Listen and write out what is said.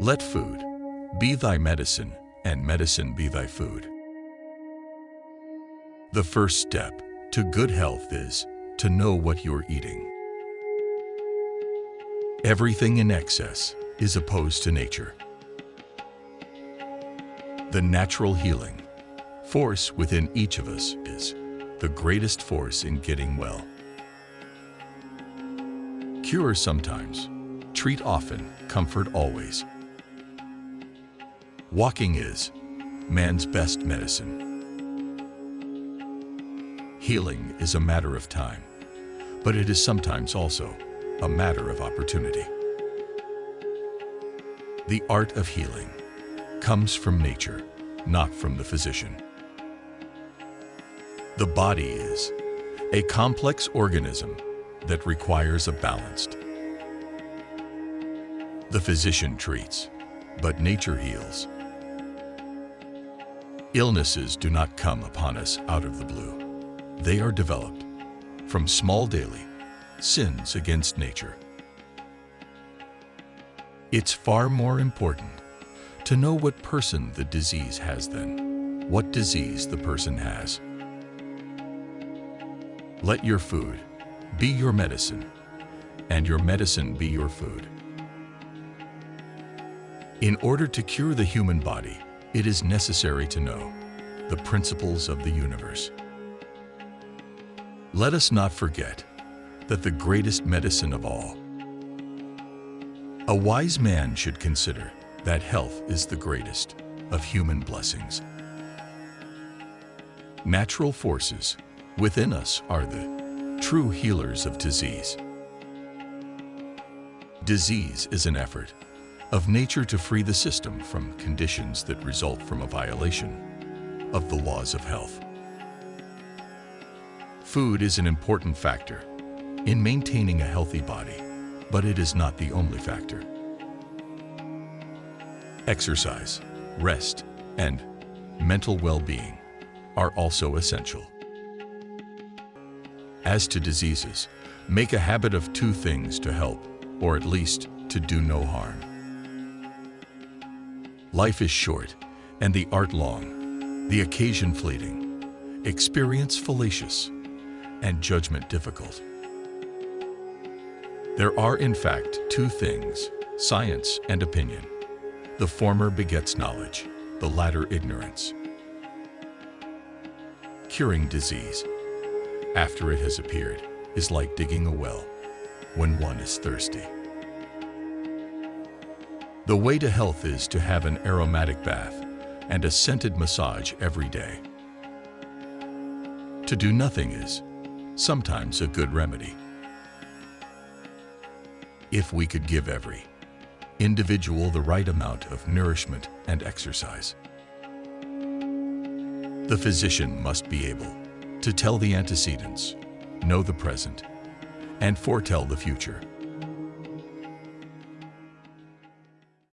Let food be thy medicine, and medicine be thy food. The first step to good health is to know what you're eating. Everything in excess is opposed to nature. The natural healing force within each of us is the greatest force in getting well. Cure sometimes, treat often, comfort always. Walking is man's best medicine. Healing is a matter of time, but it is sometimes also a matter of opportunity. The art of healing comes from nature, not from the physician. The body is a complex organism that requires a balanced. The physician treats, but nature heals. Illnesses do not come upon us out of the blue. They are developed from small daily sins against nature. It's far more important to know what person the disease has than what disease the person has. Let your food be your medicine and your medicine be your food. In order to cure the human body, it is necessary to know the principles of the universe. Let us not forget that the greatest medicine of all. A wise man should consider that health is the greatest of human blessings. Natural forces within us are the true healers of disease. Disease is an effort of nature to free the system from conditions that result from a violation of the laws of health. Food is an important factor in maintaining a healthy body, but it is not the only factor. Exercise, rest, and mental well-being are also essential. As to diseases, make a habit of two things to help, or at least to do no harm. Life is short and the art long, the occasion fleeting, experience fallacious, and judgment difficult. There are in fact two things, science and opinion. The former begets knowledge, the latter ignorance. Curing disease, after it has appeared, is like digging a well when one is thirsty. The way to health is to have an aromatic bath and a scented massage every day. To do nothing is sometimes a good remedy. If we could give every individual the right amount of nourishment and exercise. The physician must be able to tell the antecedents, know the present, and foretell the future.